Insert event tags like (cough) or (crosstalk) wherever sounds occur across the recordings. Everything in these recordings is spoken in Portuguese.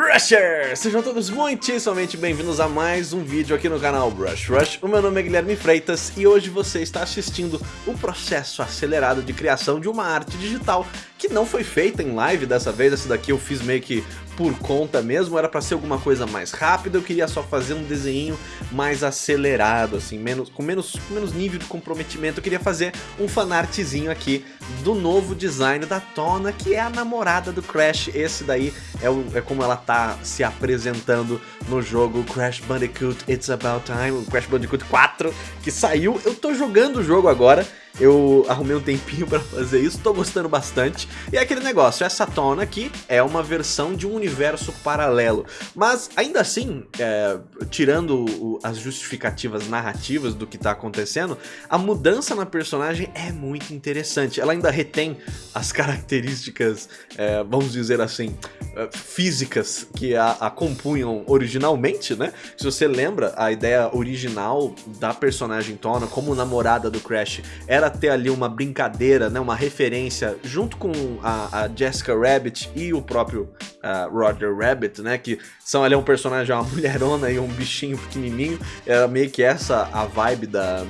Rushers! Sejam todos muitíssimamente bem-vindos a mais um vídeo aqui no canal Brush Rush. O meu nome é Guilherme Freitas e hoje você está assistindo o processo acelerado de criação de uma arte digital que não foi feita em live dessa vez, essa daqui eu fiz meio que por conta mesmo, era para ser alguma coisa mais rápida, eu queria só fazer um desenho mais acelerado, assim, menos, com, menos, com menos nível de comprometimento, eu queria fazer um fanartzinho aqui do novo design da Tona, que é a namorada do Crash, esse daí é, o, é como ela tá se apresentando no jogo Crash Bandicoot It's About Time, Crash Bandicoot 4, que saiu, eu tô jogando o jogo agora, eu arrumei um tempinho (laughs) pra fazer isso, tô gostando bastante. E é aquele negócio, essa tona aqui é uma versão de um universo paralelo. Mas ainda assim, é, tirando o, as justificativas narrativas do que tá acontecendo, a mudança na personagem é muito interessante. Ela ainda retém as (laughs) características, é, vamos dizer assim, é, físicas que a, a compunham originalmente, né? Se você lembra, a ideia original da personagem Tona como namorada do Crash era ter ali uma brincadeira, né, uma referência junto com a, a Jessica Rabbit e o próprio uh, Roger Rabbit, né, que são ali um personagem, uma (laughs) mulherona e um bichinho pequenininho, era meio que essa a vibe da,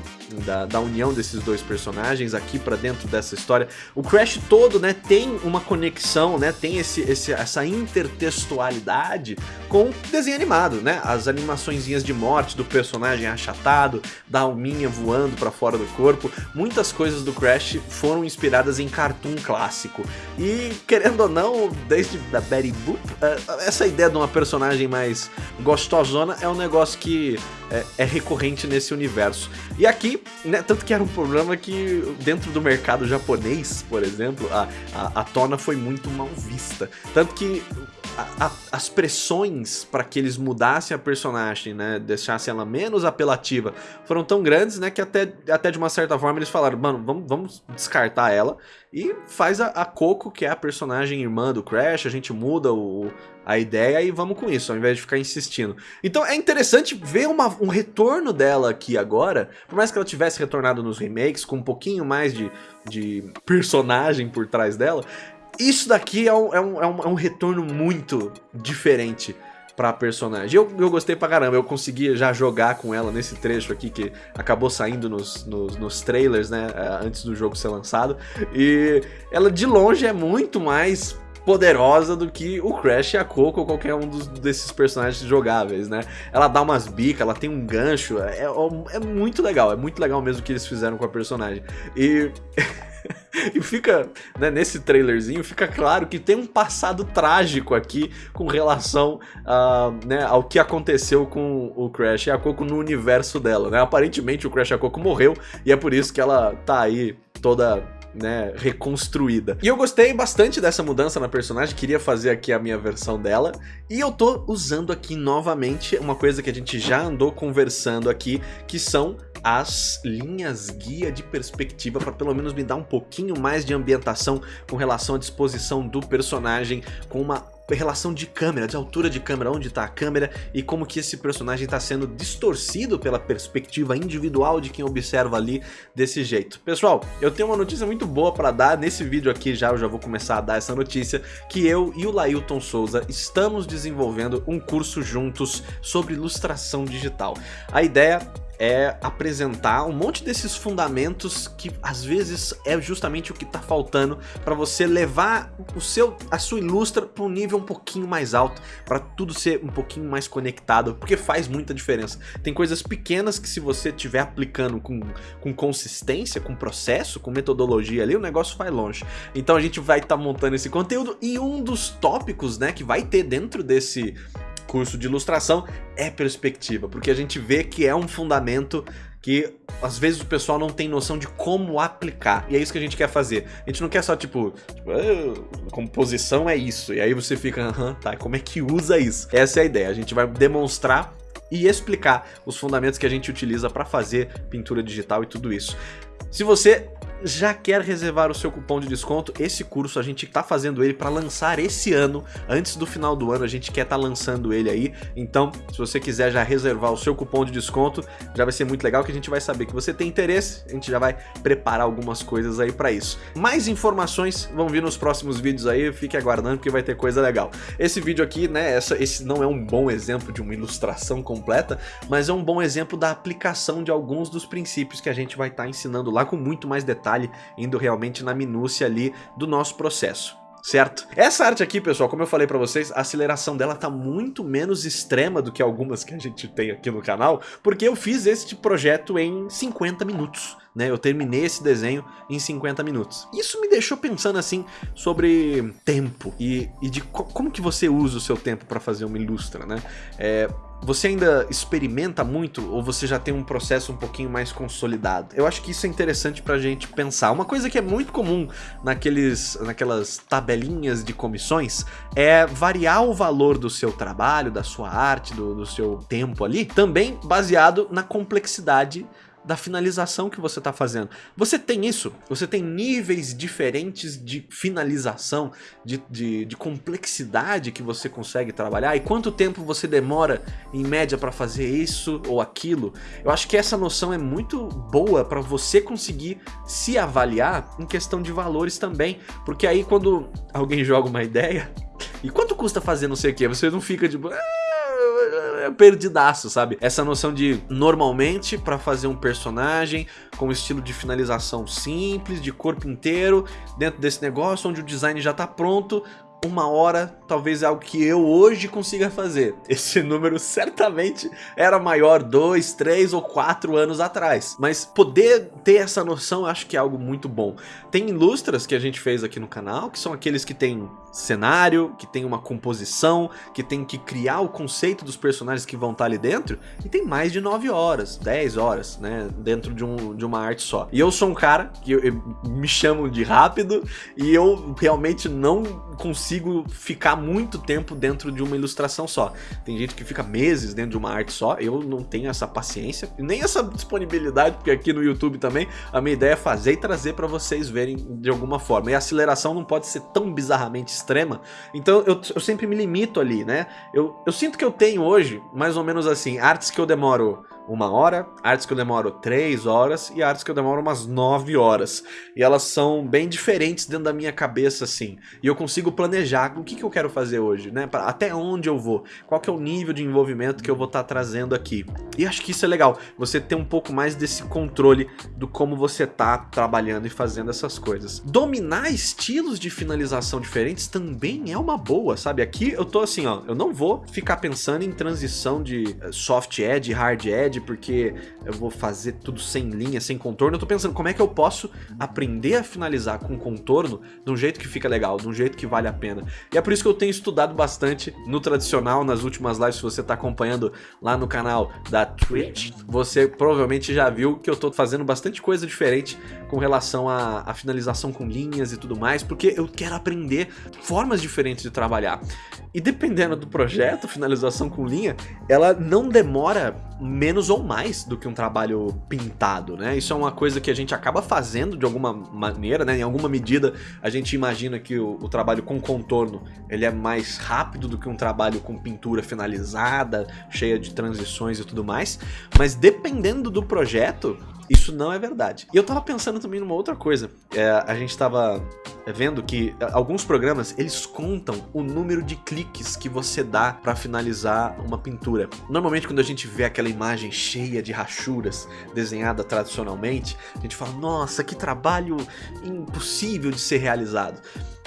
da, da união desses dois personagens aqui para dentro dessa história. O Crash todo, né, tem uma conexão, né, tem esse, esse, essa intertextualidade com desenho animado, né, as animaçõezinhas de morte do personagem achatado, da alminha voando para fora do corpo, muitas coisas do Crash foram inspiradas em cartoon clássico. E, querendo ou não, desde da Betty Boop, eh, essa ideia de uma personagem mais gostosona é um negócio que é, é recorrente nesse universo. E aqui, né, tanto que era um problema que dentro do mercado japonês, por exemplo, a, a, a Tona foi muito mal vista. Tanto que a, a, as pressões para que eles mudassem a personagem, né, deixassem ela menos apelativa, foram tão grandes, né, que até, até de uma certa forma eles falaram, mano, vamos, vamos descartar ela e faz a, a Coco, que é a personagem irmã do Crash, a gente muda o, a ideia e vamos com isso, ao invés de ficar insistindo. Então é interessante ver uma, um retorno dela aqui agora, por mais que ela tivesse retornado nos remakes, com um pouquinho mais de, de personagem por trás dela, isso daqui é um, é um, é um, é um retorno muito diferente pra personagem. Eu, eu gostei pra caramba, eu consegui já jogar com ela nesse trecho aqui que acabou saindo nos, nos, nos, trailers, né, é, antes do jogo ser lançado. E ela de longe é muito mais poderosa do que o Crash e a Coco ou qualquer um dos, desses personagens jogáveis, né? Ela dá umas bicas, ela tem um gancho, é, é, é muito legal, é muito legal mesmo o que eles fizeram com a personagem. E... (laughs) e fica, né, nesse trailerzinho, fica claro que tem um passado trágico aqui com relação a, né, ao que aconteceu com o Crash e a Coco no universo dela, né? Aparentemente o Crash e a Coco morreu e é por isso que ela tá aí toda né, reconstruída. E eu gostei bastante dessa mudança na personagem, queria fazer aqui a minha versão dela, e eu tô usando aqui novamente uma coisa que a gente já andou conversando aqui, que são as linhas guia de perspectiva para pelo menos me dar um pouquinho mais de ambientação com relação à disposição do personagem, com uma relação de câmera, de altura de câmera, onde está a câmera e como que esse personagem está sendo distorcido pela perspectiva individual de quem observa ali desse jeito. Pessoal, eu tenho uma notícia muito boa para dar, nesse vídeo aqui já eu já vou começar a dar essa notícia, que eu e o Lailton Souza estamos desenvolvendo um curso juntos sobre ilustração digital. A ideia é apresentar um monte desses fundamentos que às vezes é justamente o que está faltando para você levar o seu, a sua ilustra para um nível um pouquinho mais alto, para tudo ser um pouquinho mais conectado, porque faz muita diferença. Tem coisas pequenas que se você estiver aplicando com, com consistência, com processo, com metodologia ali, o negócio vai longe. Então a gente vai estar tá montando esse conteúdo e um dos tópicos né, que vai ter dentro desse curso de ilustração é perspectiva, porque a gente vê que é um fundamento que às vezes o pessoal não tem noção de como aplicar. E é isso que a gente quer fazer. A gente não quer só, tipo, tipo ah, composição é isso. E aí você fica, aham, tá, como é que usa isso? Essa é a ideia. A gente vai demonstrar e explicar os fundamentos que a gente utiliza para fazer pintura digital e tudo isso. Se você já quer reservar o seu cupom de desconto, esse curso a gente tá fazendo ele para lançar esse ano, antes do final do ano, a gente quer tá lançando ele aí, então se você quiser já reservar o seu cupom de desconto, já vai ser muito legal que a gente vai saber que você tem interesse, a gente já vai preparar algumas coisas aí para isso. Mais informações vão vir nos próximos vídeos aí, fique aguardando porque vai ter coisa legal. Esse vídeo aqui, né, essa, esse não é um bom exemplo de uma ilustração completa, mas é um bom exemplo da aplicação de alguns dos princípios que a gente vai estar tá ensinando lá com muito mais detalhe, indo realmente na minúcia ali do nosso processo certo? Essa arte aqui, pessoal, como eu falei pra vocês, a aceleração dela tá muito menos extrema do que algumas que a gente tem aqui no canal, porque eu fiz este projeto em 50 minutos. Né, eu terminei esse desenho em 50 minutos. Isso me deixou pensando assim sobre tempo e, e de co como que você usa o seu tempo para fazer uma ilustra, né? É, você ainda experimenta muito ou você já tem um processo um pouquinho mais consolidado? Eu acho que isso é interessante pra gente pensar. Uma coisa que é muito comum naqueles, naquelas tabelinhas de comissões é variar o valor do seu trabalho, da sua arte, do, do seu tempo ali, também baseado na complexidade da finalização que você está fazendo. Você tem isso, você tem níveis diferentes de finalização, de, de, de, complexidade que você consegue trabalhar e quanto tempo você demora em média para fazer isso ou aquilo. Eu acho que essa noção é muito boa para você conseguir se avaliar em questão de valores também, porque aí quando alguém (laughs) joga uma ideia, e quanto custa fazer não sei o que, você não fica. Tipo, é perdidaço, sabe? Essa noção de, normalmente, para fazer um personagem com estilo de finalização simples, de corpo inteiro, dentro desse negócio, onde o design já tá pronto, uma hora talvez é algo que eu hoje consiga fazer. (laughs) Esse número certamente era maior dois, três ou quatro anos atrás. Mas poder ter essa noção acho que é algo muito bom. Tem ilustras que a gente fez aqui no canal, que são aqueles que tem cenário, que tem uma composição, que tem que criar o conceito dos personagens que vão estar ali dentro, e tem mais de 9 horas, 10 horas, né, dentro de, um, de uma arte só. E eu sou um cara que eu, eu, me chamam de rápido, e eu realmente não consigo ficar muito tempo dentro de uma ilustração só. Tem gente que fica meses dentro de uma arte só, eu não tenho essa paciência, nem essa disponibilidade, porque aqui no YouTube também a minha ideia é fazer e trazer para vocês verem de alguma forma. E a aceleração não pode ser tão bizarramente extrema. Então eu, eu sempre me limito ali, né? Eu, eu sinto que eu tenho hoje, mais ou menos assim, artes que eu demoro uma hora, artes que eu demoro três horas e artes que eu demoro umas nove horas. E elas são bem diferentes dentro da minha cabeça, assim. E eu consigo planejar o que, que eu quero fazer hoje, né? Pra, até onde eu vou, qual que é o nível de envolvimento que eu vou estar tá trazendo aqui. E acho que isso é legal, você ter um pouco mais desse controle do como você tá trabalhando e fazendo essas coisas. Dominar estilos de finalização diferentes também é uma boa, sabe? Aqui eu tô assim, ó, eu não vou ficar pensando em transição de eh, soft edge, hard edge, porque eu vou fazer tudo sem linha, sem contorno. Eu tô pensando como é que eu posso aprender a finalizar com contorno de um jeito que fica legal, de um jeito que vale a pena. E é por isso que eu tenho estudado bastante no tradicional, nas últimas lives, se você tá acompanhando lá no canal da Twitch, você provavelmente já viu que eu tô fazendo bastante coisa diferente com relação à, à finalização com linhas e tudo mais, porque eu quero aprender formas diferentes de trabalhar. E dependendo do projeto, finalização com linha, ela não demora menos ou mais do que um trabalho pintado, né? Isso é uma coisa que a gente acaba fazendo de alguma maneira, né? Em alguma medida a gente imagina que o, o trabalho com contorno ele é mais rápido do que um trabalho com pintura finalizada, cheia de transições e tudo mais, mas dependendo do projeto, isso não é verdade. E eu tava pensando também numa outra coisa. É, a gente tava vendo que alguns programas, eles contam o número de cliques que você dá para finalizar uma pintura. Normalmente quando a gente vê aquela imagem cheia de rachuras, desenhada tradicionalmente, a gente fala, nossa, que trabalho impossível de ser realizado.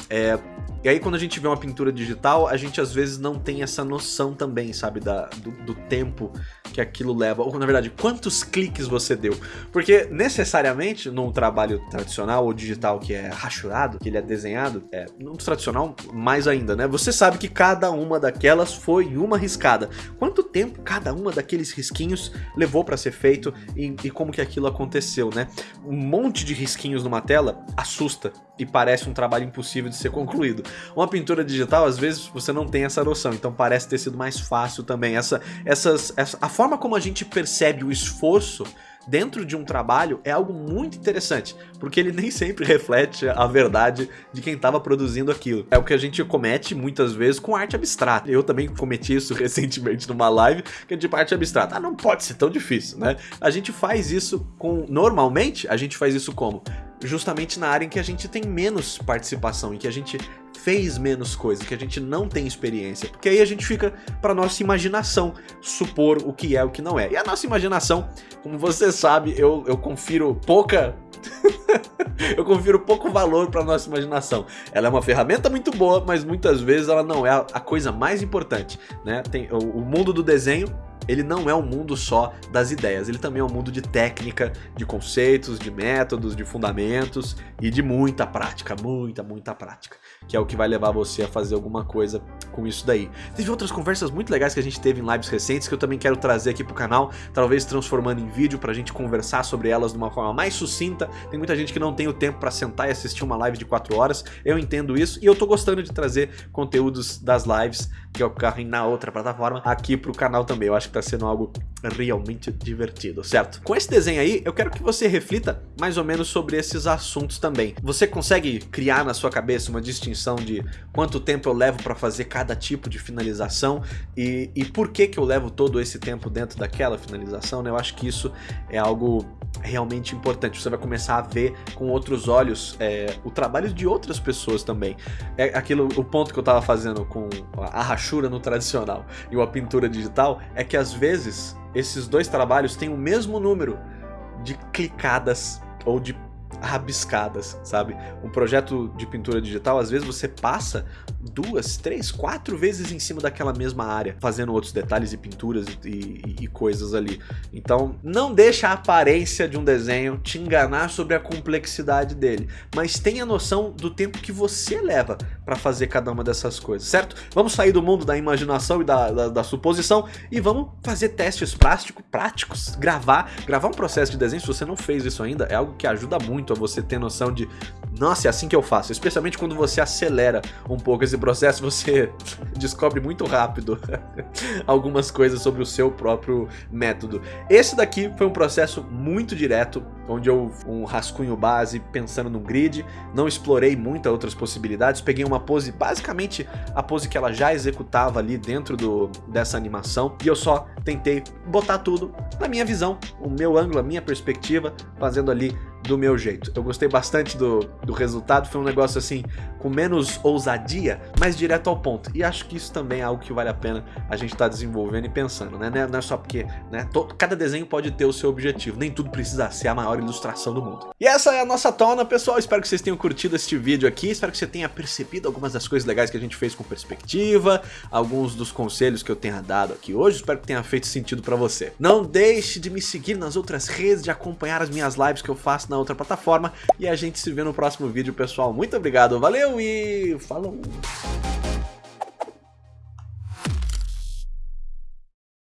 É, e aí quando a gente vê uma pintura digital, a gente às vezes não tem essa noção também, sabe, da, do, do tempo que aquilo leva, ou na verdade, quantos cliques você deu. Porque necessariamente num trabalho tradicional ou digital que é rachurado, que ele é desenhado, é, no tradicional mais ainda, né? Você sabe que cada uma daquelas foi uma riscada. Quanto tempo cada uma daqueles risquinhos levou para ser feito e, e como que aquilo aconteceu, né? Um monte de risquinhos numa tela assusta e parece um trabalho impossível de ser concluído. Uma pintura digital, às vezes, você não tem essa noção, então parece ter sido mais fácil também. Essa, essas, essa, a forma como a gente percebe o esforço dentro de um trabalho é algo muito interessante, porque ele nem sempre reflete a verdade de quem estava produzindo aquilo. É o que a gente comete muitas vezes com arte abstrata. Eu também cometi isso (laughs) recentemente numa live, que é de arte abstrata. Ah, não pode ser tão difícil, né? A gente faz isso com... Normalmente, a gente faz isso como? Justamente na área em que a gente tem menos participação, em que a gente fez menos coisa, que a gente não tem experiência. Porque aí a gente fica para nossa imaginação supor o que é o que não é. E a nossa imaginação, como você sabe, eu, eu confiro pouca (laughs) eu confiro pouco valor para nossa imaginação. Ela é uma ferramenta muito boa, mas muitas vezes ela não é a coisa mais importante, né? Tem o, o mundo do desenho ele não é um mundo só das ideias, ele também é um mundo de técnica, de conceitos, de métodos, de fundamentos e de muita prática, muita, muita prática, que é o que vai levar você a fazer alguma coisa com isso daí. Teve outras conversas muito legais que a gente teve em lives recentes que eu também quero trazer aqui pro canal, talvez transformando em vídeo pra gente conversar sobre elas de uma forma mais sucinta. Tem muita gente que não tem o tempo pra sentar e assistir uma live de 4 horas, eu entendo isso e eu tô gostando de trazer conteúdos das lives que ocorrem na outra plataforma aqui pro canal também. Eu acho que tá sendo algo realmente divertido, certo? Com esse desenho aí, eu quero que você reflita mais ou menos sobre esses assuntos também. Você consegue criar na sua cabeça uma distinção de quanto tempo eu levo para fazer cada tipo de finalização e, e por que que eu levo todo esse tempo dentro daquela finalização, né? Eu acho que isso é algo realmente importante. Você vai começar a ver com outros olhos é, o trabalho de outras pessoas também. É aquilo, o ponto que eu tava fazendo com a rachura no tradicional e a pintura digital é que às vezes esses dois trabalhos têm o mesmo número de clicadas ou de rabiscadas, sabe? Um projeto de pintura digital, às vezes você passa duas, três, quatro vezes em cima daquela mesma área, fazendo outros detalhes e pinturas e, e, e, coisas ali. Então, não deixa a aparência de um desenho te enganar sobre a complexidade dele, mas tenha noção do tempo que você leva para fazer cada uma dessas coisas, certo? Vamos sair do mundo da imaginação e da, da, da suposição e vamos fazer testes prático, práticos, gravar, gravar um processo de desenho, se você não fez isso ainda, é algo que ajuda muito a você ter noção de, nossa, é assim que eu faço, especialmente quando você acelera um pouco esse processo (laughs) você descobre muito rápido (laughs) algumas coisas sobre o seu próprio método. Esse daqui foi um processo muito direto, onde eu um rascunho base pensando no grid, não explorei muitas outras possibilidades, peguei uma pose, basicamente a pose que ela já executava ali dentro do, dessa animação, e eu só tentei botar tudo na minha visão, o meu ângulo, a minha perspectiva, fazendo ali do meu jeito. Eu gostei bastante do, do resultado, foi um negócio assim, com menos ousadia, mais direto ao ponto. E acho que isso também é algo que vale a pena a gente estar tá desenvolvendo e pensando, né? Não é só porque, né? Todo, cada desenho pode ter o seu objetivo, nem tudo precisa ser a maior ilustração do mundo. E essa é a nossa tona, pessoal. Espero que vocês tenham curtido este vídeo aqui, espero que você tenha percebido algumas das coisas legais que a gente fez com perspectiva, alguns dos conselhos que eu tenha dado aqui hoje, espero que tenha feito sentido pra você. Não deixe de me seguir nas outras redes, de acompanhar as minhas lives que eu faço na outra plataforma. E a gente se vê no próximo vídeo, pessoal. Muito obrigado, valeu e falou!